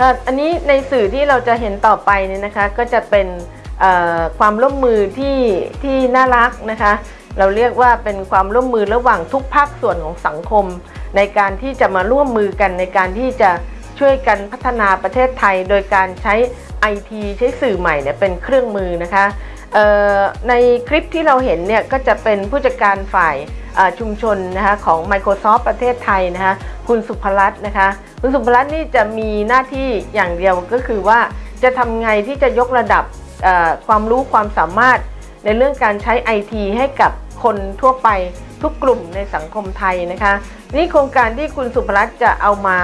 ค่ะอันนี้ในสื่อที่เราจะเห็นต่อไปเนี่ยนะคะก็จะเป็นความร่วมมือที่ที่น่ารักนะคะ เราเรียกว่าเป็นความร่วมมือระหว่างทุกภาคส่วนของสังคม ในการที่จะมาร่วมมือกันในการที่จะช่วยกันพัฒนาประเทศไทย โดยการใช้ IT ใช้สื่อใหม่เนี่ยเป็นเครื่องมือนะคะในคลิปที่เราเห็นเนี่ยก็จะเป็นผู้จัดการฝ่าย ชุมชนนะคะของ Microsoft ประเทศไทยนะคะคุณสุภรัตน์นะคะคุณสุภรัตน์นี่จะมีหน้าที่อย่างเดียวก็คือว่าจะทำไงที่จะยกระดับความรู้ความสามารถในเรื่องการใช้ IT ให้กับคนทั่วไปทุกกลุ่มในสังคมไทยนะคะนี่โครงการที่คุณสุภรัตน์จะเอามา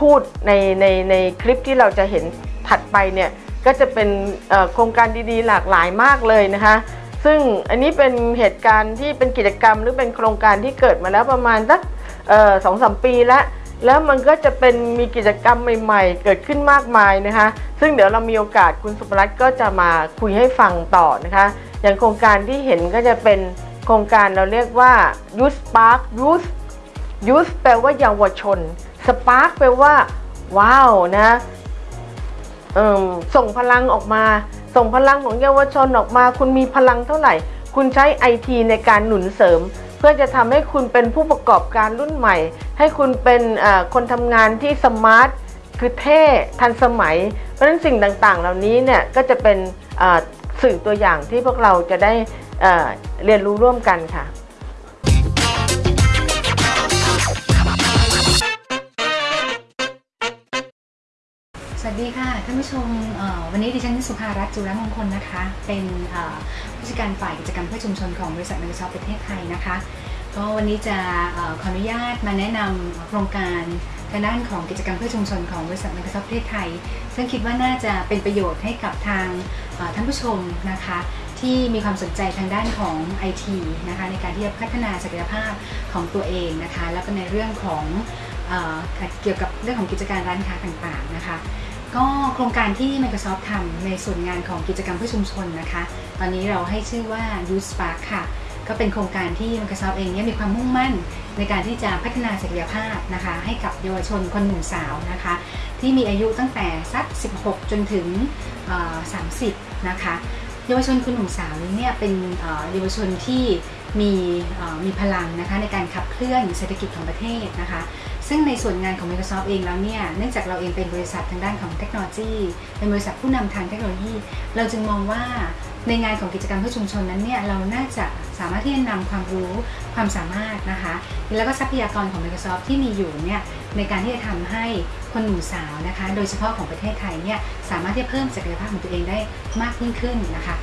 พูดในในในคลิปที่เราจะเห็นถัดไปเนี่ยก็จะเป็นโครงการดีๆ หลากหลายมากเลยนะคะ ซึ่งอันนี้เป็นเหตุการณ์ที่เป็นกิจกรรมหรือเป็นโครงการที่เกิดมาแล้วประมาณสักสองสามปีแล้วแล้วมันก็จะเป็นมีกิจกรรมใหม่ๆ เกิดขึ้นมากมายนะคะ ซึ่งเดี๋ยวเรามีโอกาสคุณสุภรัตน์ก็จะมาคุยให้ฟังต่อนะคะ อย่างโครงการที่เห็นก็จะเป็นโครงการเราเรียกว่า Youth Spark Youth Youth แปลว่าเยาวชน Spark แปลว่า ว้าวนะส่งพลังออกมา ส่งพลังของเยาวชนออกมา คุณมีพลังเท่าไหร่ คุณใช้ไอทีในการหนุนเสริม เพื่อจะทำให้คุณเป็นผู้ประกอบการรุ่นใหม่ ให้คุณเป็นคนทำงานที่สมาร์ทคือเท่ทันสมัย เพราะฉะนั้นสิ่งต่างๆ เหล่านี้เนี่ยก็จะเป็นสื่อตัวอย่างที่พวกเราจะได้เรียนรู้ร่วมกันค่ะ สวัสดีค่ะท่านผู้ชมวันนี้ดิฉันสุภารัตน์จุรมงคลนะคะ เป็นผู้จัดการฝ่ายกิจกรรมเพื่อชุมชนของบริษัท Microsoft ประเทศไทยนะคะ ก็วันนี้จะอขออนุญาตมาแนะนำโครงการทางด้านของกิจกรรมเพื่อชุมชนของบริษัท Microsoft ประเทศไทย ซึ่งคิดว่าน่าจะเป็นประโยชน์ให้กับทางท่านผู้ชมนะคะที่มีความสนใจทางด้านของ IT นะคะในการที่จะพัฒนาศักยภาพของตัวเองนะคะแล้วก็ในเรื่องของเอเกี่ยวกับเรื่องของกิจการร้านค้าต่างๆนะคะ ก็โครงการที่ Microsoft ทำในส่วนงานของกิจกรรมเพื่อชุมชนนะคะ ตอนนี้เราให้ชื่อว่า Youth Spark ค่ะ ก็เป็นโครงการที่ Microsoft เองเนี่ยมีความมุ่งมั่น ในการที่จะพัฒนาศักยภาพนะคะ ให้กับเยาวชนคนหนุ่มสาวนะคะ ที่มีอายุตั้งแต่สัก 16 จนถึง 30 นะคะ เยาวชนคนหนุ่มสาวนี้เนี่ยเป็นเยาวชนที่มีมีพลังนะคะในการขับเคลื่อนเศรษฐกิจของประเทศนะคะ ซึ่งในส่วนงานของ Microsoft เองแล้วเนี่ย เนื่องจากเราเองเป็นบริษัททางด้านของเทคโนโลยี เป็นบริษัทผู้นำทางเทคโนโลยี เราจึงมองว่าในงานของกิจกรรมเพื่อชุมชนนั้นเนี่ยเราน่าจะสามารถที่จะนำความรู้ความสามารถนะคะ แล้วก็ทรัพยากรของ Microsoft ที่มีอยู่เนี่ยในการที่จะทำให้คนหนุ่มสาวนะคะ โดยเฉพาะของประเทศไทยเนี่ยสามารถที่จะเพิ่มศักยภาพของตัวเองได้มากยิ่งขึ้นนะคะ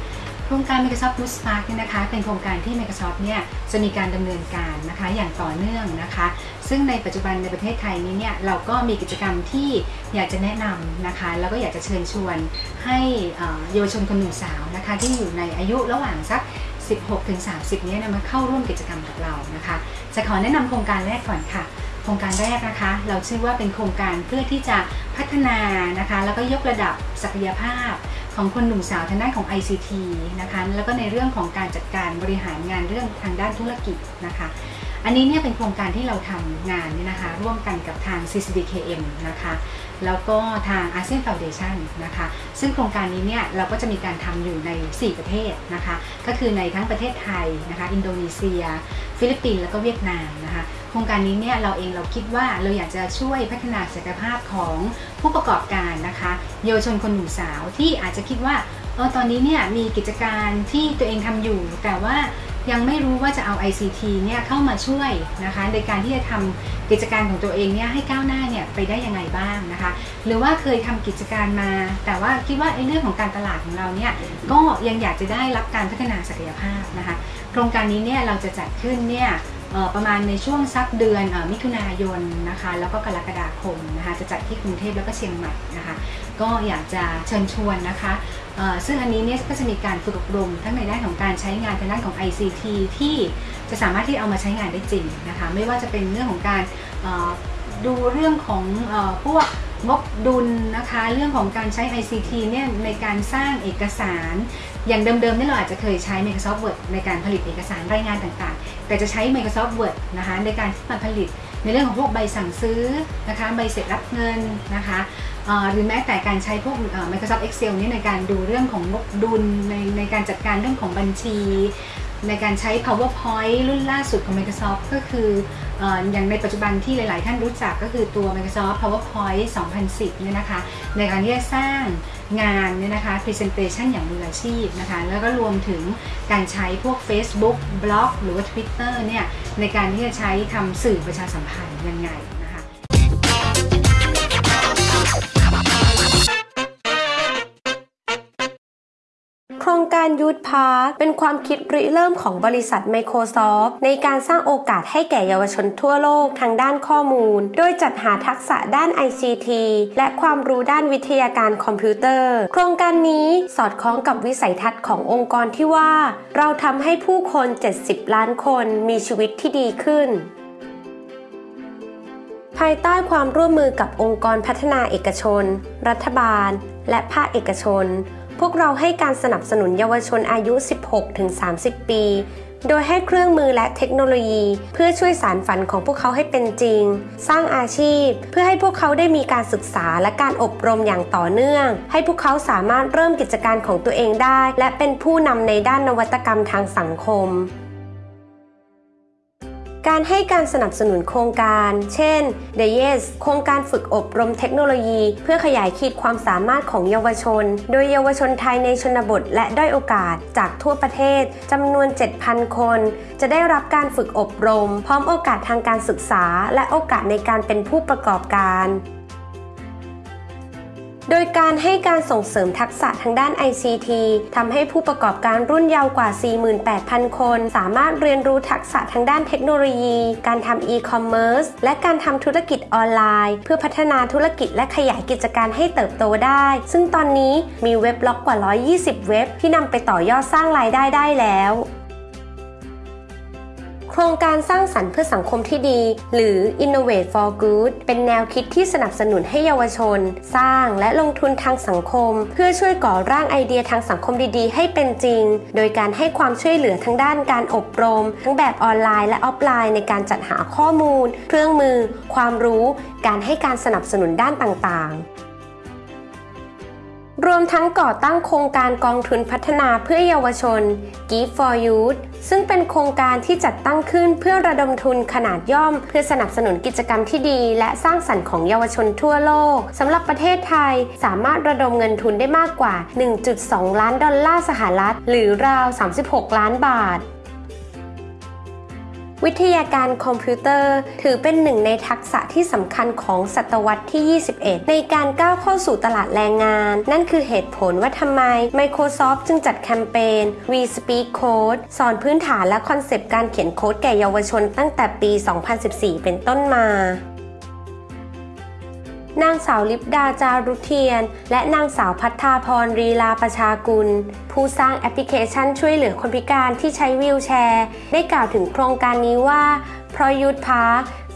โครงการ Microsoft Youth Spark เนี่ยนะคะ เป็นโครงการที่ Microsoft เนี่ยจะมีการดำเนินการนะคะอย่างต่อเนื่องนะคะ ซึ่งในปัจจุบันในประเทศไทยนี้เนี่ยเราก็มีกิจกรรมที่อยากจะแนะนำนะคะ แล้วก็อยากจะเชิญชวนให้เอ่อเยาวชนคนหนุ่มสาวนะคะ ที่อยู่ในอายุระหว่างสัก 16 ถึง 30เนี่ยนะมาเข้าร่วมกิจกรรมกับเรานะคะ จะขอแนะนำโครงการแรกก่อนค่ะโครงการแรกนะคะ เราชื่อว่าเป็นโครงการเพื่อที่จะพัฒนานะคะ แล้วก็ยกระดับศักยภาพ ของคนหนุ่มสาวทางด้านของ ICT นะคะแล้วก็ในเรื่องของการจัดการบริหารงานเรื่องทางด้านธุรกิจนะคะอันนี้เนี่ยเป็นโครงการที่เราทำงานเนี่ยนะคะร่วมกันกับทาง CCDKM นะคะแล้วก็ทาง ASEAN Foundation นะคะซึ่งโครงการนี้เนี่ยเราก็จะมีการทำอยู่ใน 4 ประเทศนะคะก็คือในทั้งประเทศไทยนะคะอินโดนีเซีย ฟิลิปปินส์แล้วก็เวียดนามนะคะ ครงการนี้เนี่ยเราเองเราคิดว่าเราอยากจะช่วยพัฒนาศักยภาพของผู้ประกอบการนะคะเยาวชนคนหนุ่มสาวที่อาจจะคิดว่าเออตอนนี้เนี่ยมีกิจการที่ตัวเองทำอยู่ แต่ว่ายังไม่รู้ว่าจะเอา ICT เนี่ยเข้ามาช่วยนะคะในการที่จะทำกิจการของตัวเองเนี่ยให้ก้าวหน้าเนี่ยไปได้ยังไงบ้างนะคะ หรือว่าเคยทำกิจการมา แต่ว่าคิดว่าไอ้เรื่องของการตลาดของเราเนี่ยก็ยังอยากจะได้รับการพัฒนาศักยภาพนะคะ โครงการนี้เนี่ยเราจะจัดขึ้นเนี่ย ประมาณในช่วงสักเดือนอมิถุนายนนะคะแล้วก็กรกฎาคมนะคะจะจัดที่กรุงเทพแล้วก็เชียงใหม่นะคะก็อยากจะเชิญชวนนะคะซึ่งอันนี้เนี่ยก็จะมีการฝึกอบรมทั้งในด้านของการใช้งานทางด้านของ ICT ที่จะสามารถที่เอามาใช้งานได้จริงนะคะไม่ว่าจะเป็นเรื่องของการดูเรื่องของอพวก งบดุลนะคะ เรื่องของการใช้ ICT เนี่ยในการสร้างเอกสาร อย่างเดิมๆเนี่ยเราอาจจะเคยใช้ Microsoft Word ในการผลิตเอกสารรายงานต่างๆ แต่จะใช้ Microsoft Word นะคะในการที่มาผลิตในเรื่องของพวกใบสั่งซื้อนะคะ ใบเสร็จรับเงินนะคะ หรือแม้แต่การใช้พวก Microsoft Excel นี่ในการดูเรื่องของงบดุลในในการจัดการเรื่องของบัญชี ในการใช้ PowerPoint รุ่นล่าสุดของ Microsoft ก็คือเอ่ออย่างในปัจจุบันที่หลาย ๆ ท่านรู้จักก็คือตัว Microsoft PowerPoint 2010 เนี่ยนะคะ ในการที่จะสร้างงานเนี่ยนะคะ Presentation อย่างมืออาชีพนะคะ แล้วก็รวมถึงการใช้พวก Facebook บล็อกหรือว่า Twitter เนี่ยในการที่จะใช้ทำสื่อประชาสัมพันธ์ยังไงนะคะ โครงการ YouthSpark เป็นความคิดริเริ่มของบริษัท Microsoft ในการสร้างโอกาสให้แก่เยาวชนทั่วโลกทางด้านข้อมูล โดยจัดหาทักษะด้าน ICT และความรู้ด้านวิทยาการคอมพิวเตอร์ โครงการนี้สอดคล้องกับวิสัยทัศน์ขององค์กรที่ว่า เราทำให้ผู้คน 70 ล้านคนมีชีวิตที่ดีขึ้นภายใต้ความร่วมมือกับองค์กรพัฒนาเอกชน รัฐบาล และภาคเอกชน พวกเราให้การสนับสนุนเยาวชนอายุ 16-30 ปี โดยให้เครื่องมือและเทคโนโลยี เพื่อช่วยสารฝันของพวกเขาให้เป็นจริง สร้างอาชีพ เพื่อให้พวกเขาได้มีการศึกษาและการอบรมอย่างต่อเนื่อง ให้พวกเขาสามารถเริ่มกิจการของตัวเองได้ และเป็นผู้นำในด้านนวัตกรรมทางสังคม การให้การสนับสนุนโครงการ เช่น The Yes โครงการฝึกอบรมเทคโนโลยี เพื่อขยายขีดความสามารถของเยาวชน โดยเยาวชนไทยในชนบทและด้อยโอกาสจากทั่วประเทศจำนวน 7,000 คน จะได้รับการฝึกอบรม พร้อมโอกาสทางการศึกษา และโอกาสในการเป็นผู้ประกอบการ โดยการให้การส่งเสริมทักษะทางด้าน ICT ทำให้ผู้ประกอบการรุ่นเยาว์กว่า 48,000 คน สามารถเรียนรู้ทักษะทางด้านเทคโนโลยี การทำ e-commerce และการทำธุรกิจออนไลน์ เพื่อพัฒนาธุรกิจและขยายกิจการให้เติบโตได้ ซึ่งตอนนี้มีเว็บล็อกกว่า 120 เว็บที่นำไปต่อยอดสร้างรายได้ได้แล้ว ครงการสร้างสรรค์เพื่อสังคมที่ดี หรือ Innovate for Good เป็นแนวคิดที่สนับสนุนให้เยาวชน สร้างและลงทุนทางสังคม เพื่อช่วยก่อร่างไอเดียทางสังคมดีๆ ให้เป็นจริง โดยการให้ความช่วยเหลือทั้งด้านการอบรม ทั้งแบบออนไลน์และออฟไลน์ในการจัดหาข้อมูล เครื่องมือ ความรู้ การให้การสนับสนุนด้านต่างๆ รวมทั้งก่อตั้งโครงการกองทุนพัฒนาเพื่อเยาวชน Give for Youth ซึ่งเป็นโครงการที่จัดตั้งขึ้นเพื่อระดมทุนขนาดย่อม เพื่อสนับสนุนกิจกรรมที่ดี และสร้างสรรค์ของเยาวชนทั่วโลกสำหรับประเทศไทยสามารถระดมเงินทุนได้มากกว่า 1.2 ล้านดอลลาร์สหรัฐ หรือราว 36 ล้านบาท วิทยาการคอมพิวเตอร์ ถือเป็นหนึ่งในทักษะที่สำคัญของศตวรรษที่ 21 ในการก้าวเข้าสู่ตลาดแรงงาน นั่นคือเหตุผลว่าทำไม Microsoft จึงจัดแคมเปญ We Speak Code สอนพื้นฐานและคอนเซปต์การเขียนโค้ดแก่เยาวชนตั้งแต่ปี 2014 เป็นต้นมา นางสาวลิปดาจารุเทียน และนางสาวพัฒนาพรรีลาประชากุล ผู้สร้างแอปพลิเคชันช่วยเหลือคนพิการที่ใช้วีลแชร์ ได้กล่าวถึงโครงการนี้ว่าเพราะ YouthSpark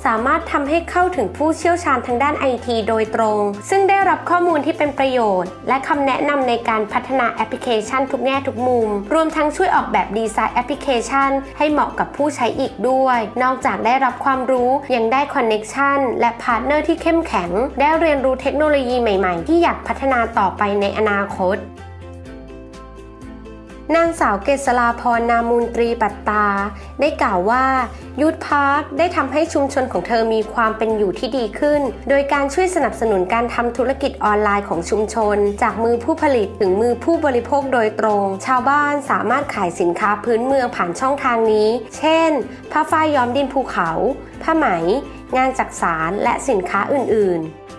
สามารถทำให้เข้าถึงผู้เชี่ยวชาญทางด้านไอทีโดยตรง ซึ่งได้รับข้อมูลที่เป็นประโยชน์ และคำแนะนำในการพัฒนาแอปพลิเคชันทุกแง่ทุกมุม รวมทั้งช่วยออกแบบดีไซน์แอปพลิเคชัน ให้เหมาะกับผู้ใช้อีกด้วย นอกจากได้รับความรู้ยังได้ connection และ partner ที่เข้มแข็ง ได้เรียนรู้เทคโนโลยีใหม่ ๆ ที่อยากพัฒนาต่อไปในอนาคต นางสาวเกษราพรนามูลตรีปัตตา ได้กล่าวว่า YouthSpark ได้ทำให้ชุมชนของเธอมีความเป็นอยู่ที่ดีขึ้น โดยการช่วยสนับสนุนการทำธุรกิจออนไลน์ของชุมชน จากมือผู้ผลิตถึงมือผู้บริโภคโดยตรง ชาวบ้านสามารถขายสินค้าพื้นเมืองผ่านช่องทางนี้ เช่น ผ้าฝ้ายย้อมดินภูเขา ผ้าไหม งานจักสารและสินค้าอื่น ๆ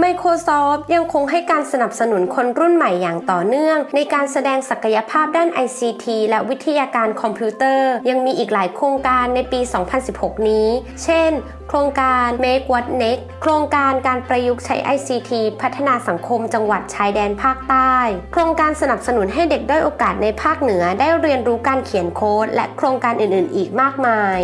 Microsoft ยังคงให้การสนับสนุนคนรุ่นใหม่อย่างต่อเนื่อง ในการแสดงศักยภาพด้าน ICT และวิทยาการคอมพิวเตอร์ ยังมีอีกหลายโครงการในปี 2016 นี้ เช่น โครงการ Make What Next โครงการการประยุกต์ใช้ ICT พัฒนาสังคมจังหวัดชายแดนภาคใต้ โครงการสนับสนุนให้เด็กด้อยโอกาสในภาคเหนือได้เรียนรู้การเขียนโค้ดและโครงการอื่น ๆ อีกมากมาย